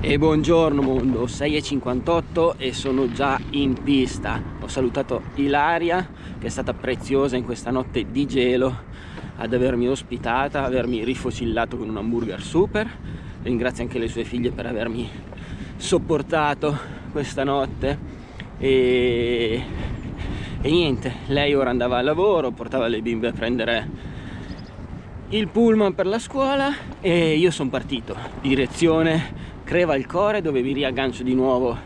E buongiorno mondo, 6.58 e sono già in pista. Ho salutato Ilaria che è stata preziosa in questa notte di gelo ad avermi ospitata, avermi rifocillato con un hamburger super. Ringrazio anche le sue figlie per avermi sopportato questa notte e, e niente, lei ora andava al lavoro, portava le bimbe a prendere il pullman per la scuola e io sono partito direzione Crevalcore dove mi riaggancio di nuovo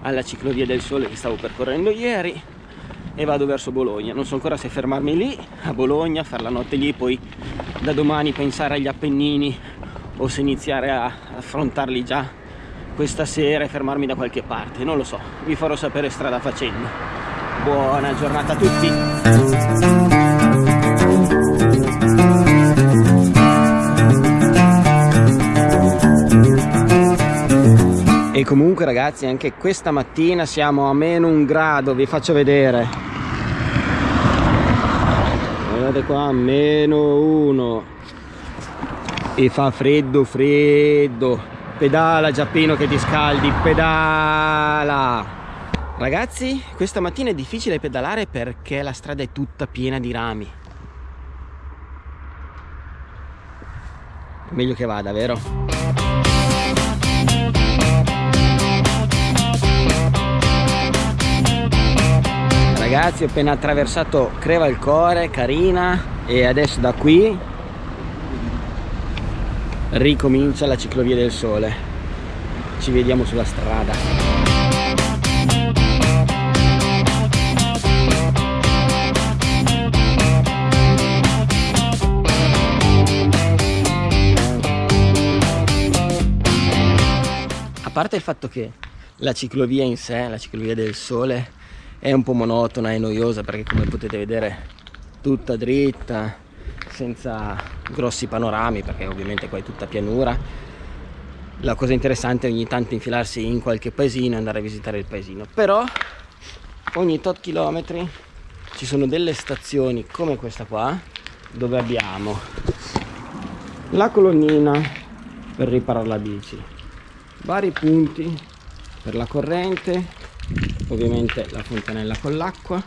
alla ciclovia del sole che stavo percorrendo ieri e vado verso Bologna. Non so ancora se fermarmi lì a Bologna fare la notte lì poi da domani pensare agli Appennini o se iniziare a affrontarli già questa sera e fermarmi da qualche parte. Non lo so vi farò sapere strada facendo. Buona giornata a tutti comunque ragazzi anche questa mattina siamo a meno un grado vi faccio vedere. Guardate qua meno uno. E fa freddo freddo. Pedala Giappino che ti scaldi pedala. Ragazzi questa mattina è difficile pedalare perché la strada è tutta piena di rami. Meglio che vada vero? Ragazzi ho appena attraversato Crevalcore, Carina e adesso da qui ricomincia la ciclovia del sole. Ci vediamo sulla strada. A parte il fatto che la ciclovia in sé, la ciclovia del sole è un po' monotona e noiosa perché come potete vedere tutta dritta senza grossi panorami perché ovviamente qua è tutta pianura. La cosa interessante è ogni tanto infilarsi in qualche paesino e andare a visitare il paesino. Però ogni tot chilometri ci sono delle stazioni come questa qua dove abbiamo la colonnina per riparare la bici. Vari punti per la corrente ovviamente la fontanella con l'acqua.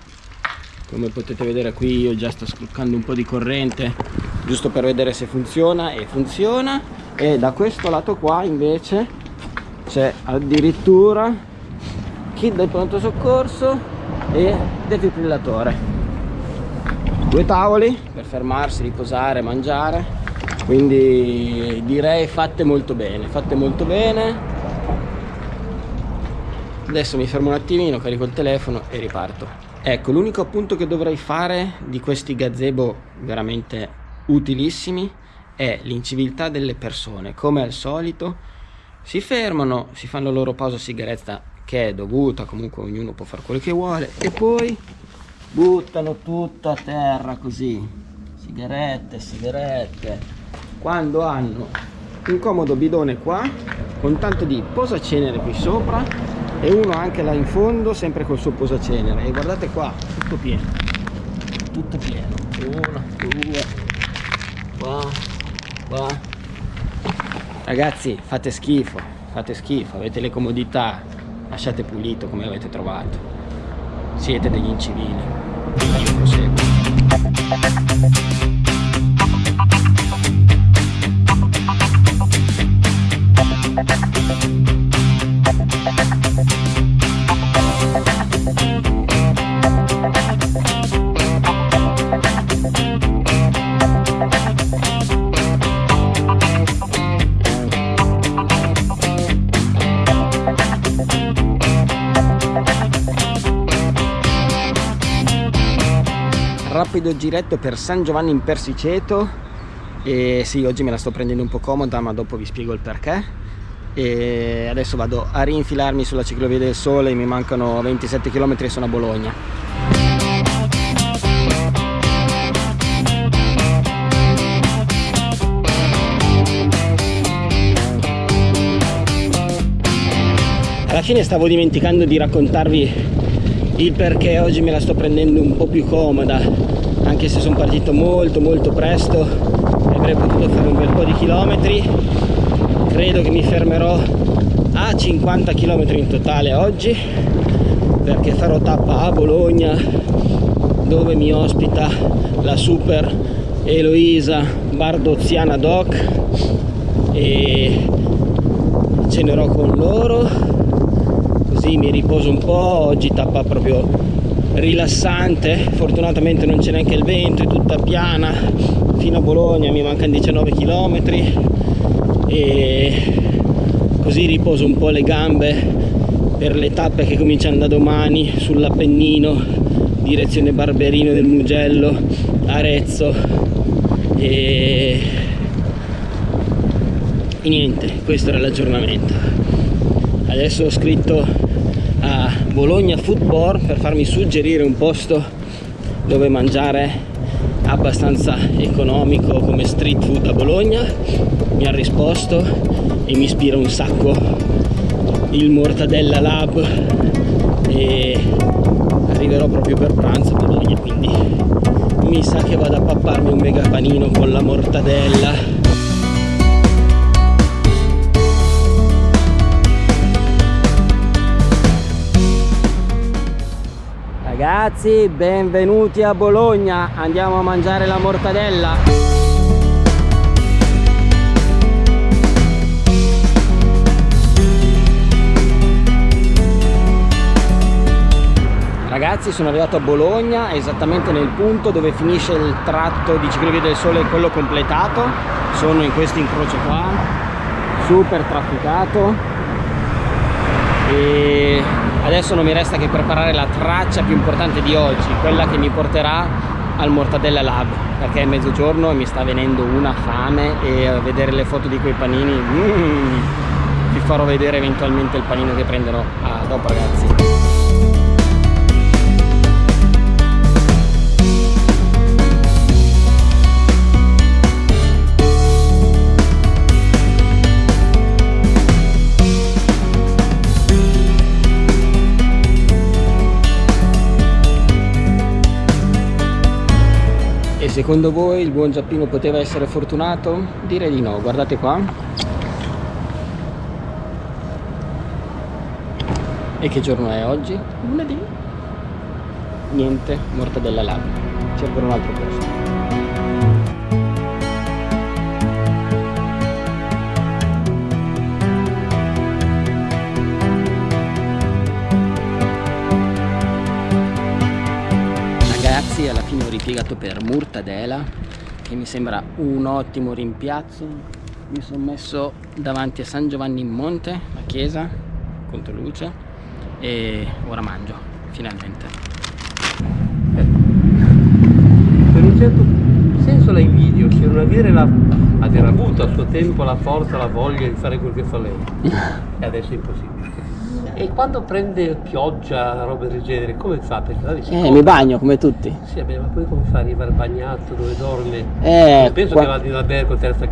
Come potete vedere qui io già sto scroccando un po' di corrente giusto per vedere se funziona e funziona. E da questo lato qua invece c'è addirittura kit del pronto soccorso e defibrillatore due tavoli per fermarsi, riposare, mangiare. Quindi direi fatte molto bene fatte molto bene adesso mi fermo un attimino carico il telefono e riparto. Ecco l'unico appunto che dovrei fare di questi gazebo veramente utilissimi è l'inciviltà delle persone. Come al solito si fermano si fanno la loro pausa sigaretta che è dovuta comunque ognuno può fare quello che vuole e poi buttano tutto a terra così. Sigarette sigarette. Quando hanno un comodo bidone qua con tanto di posacenere qui sopra e uno anche là in fondo sempre col suo posacenere. E guardate qua tutto pieno. Tutto pieno. Uno due qua qua. Ragazzi fate schifo fate schifo. Avete le comodità. Lasciate pulito come avete trovato. Siete degli incivili. Io proseguo rapido giretto per San Giovanni in Persiceto. E sì oggi me la sto prendendo un po' comoda ma dopo vi spiego il perché. E adesso vado a rinfilarmi sulla ciclovia del sole mi mancano 27 km e sono a Bologna. Alla fine stavo dimenticando di raccontarvi il perché oggi me la sto prendendo un po' più comoda anche se sono partito molto molto presto e avrei potuto fare un bel po' di chilometri. Credo che mi fermerò a 50 km in totale oggi perché farò tappa a Bologna dove mi ospita la super Eloisa Bardoziana Doc e cenerò con loro così mi riposo un po' oggi tappa proprio rilassante. Fortunatamente non c'è neanche il vento è tutta piana. Fino a Bologna mi mancano 19 km e così riposo un po' le gambe per le tappe che cominciano da domani sull'Appennino direzione Barberino del Mugello Arezzo. E... e niente questo era l'aggiornamento. Adesso ho scritto Bologna Food per farmi suggerire un posto dove mangiare abbastanza economico come street food a Bologna. Mi ha risposto e mi ispira un sacco il Mortadella Lab e arriverò proprio per pranzo a Bologna quindi mi sa che vado a papparmi un mega panino con la mortadella Ragazzi, benvenuti a Bologna, andiamo a mangiare la mortadella. Ragazzi sono arrivato a Bologna esattamente nel punto dove finisce il tratto di Ciclovia del Sole quello completato. Sono in questo incrocio qua super trafficato. E adesso non mi resta che preparare la traccia più importante di oggi quella che mi porterà al Mortadella Lab perché è mezzogiorno e mi sta venendo una fame e a vedere le foto di quei panini mm, vi farò vedere eventualmente il panino che prenderò. Ah, dopo ragazzi Secondo voi il buon Giappino poteva essere fortunato? Direi di no, guardate qua. E che giorno è oggi? Lunedì. Niente, mortadella lab. Cerco un altro posto. Ripiegato per Murtadela che mi sembra un ottimo rimpiazzo. Mi sono messo davanti a San Giovanni in Monte la chiesa contro luce e ora mangio finalmente. Per un certo senso la invidio cioè non avere, la, aver avuto a suo tempo la forza la voglia di fare quel che fa lei. E adesso è impossibile e quando prende pioggia, roba del genere, come fa? Eh, mi bagno come tutti. Sì, beh, ma poi come fa ad arrivare bagnato dove dorme? Eh, penso qua... che vada in albergo terza,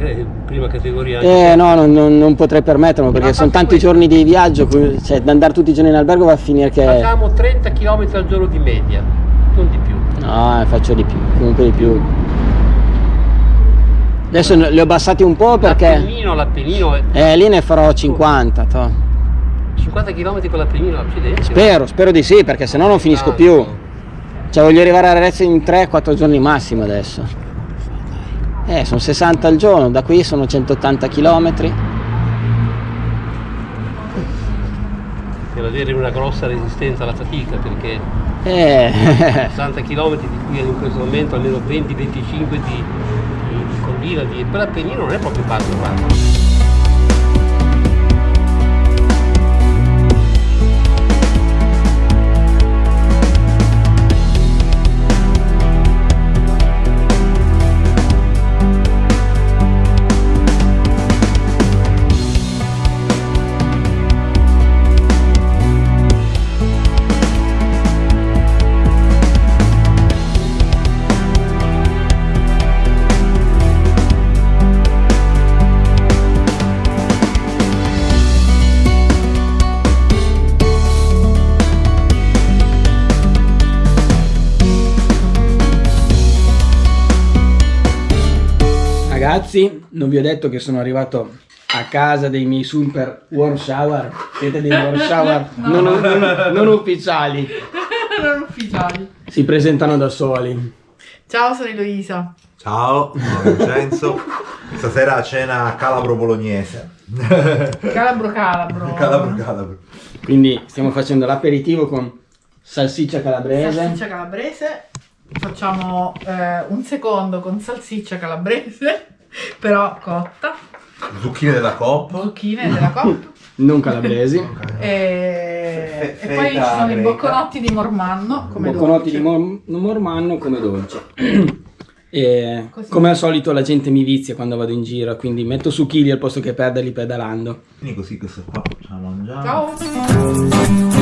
prima categoria. Eh no, non, non, non, potrei permetterlo perché sono tanti questo. giorni di viaggio, cioè da andare tutti i giorni in albergo va a finire che... Facciamo 30 km al giorno di media, non di più. No, eh, faccio di più, comunque di più. Adesso li ho abbassati un po' perché... L'Appennino, l'Appennino... È... Eh, lì ne farò 50, to. 50 km con la primina accidenti. Spero, spero di sì, perché se no non finisco più. Cioè voglio arrivare a Arezzo in 3-4 giorni massimo adesso. Eh, sono 60 al giorno, da qui sono 180 km. Per avere una grossa resistenza alla fatica, perché eh. 60 km di qui in questo momento almeno 20-25 di, di, di collina, di, per l'Appennino non è proprio facile. Ragazzi non vi ho detto che sono arrivato a casa dei miei super warm shower. Siete dei warm shower non, non- non ufficiali. non ufficiali. Si presentano da soli. Ciao, sono Eloisa. Ciao, sono Vincenzo. Stasera a cena calabro-bolognese. Calabro calabro. calabro, calabro. Quindi stiamo facendo l'aperitivo con salsiccia calabrese. Salsiccia calabrese. Facciamo eh, un secondo con salsiccia calabrese, però cotta. Zucchine della Coop. Zucchine della coppa. Non calabresi. E, e poi ci sono i bocconotti di Mormanno. Come Bocconotti dolce. di mor- mormanno come dolce. E Così. come al solito la gente mi vizia quando vado in giro, quindi metto su chili al posto che perderli pedalando. Quindi così questo qua ce la mangiamo. Ciao.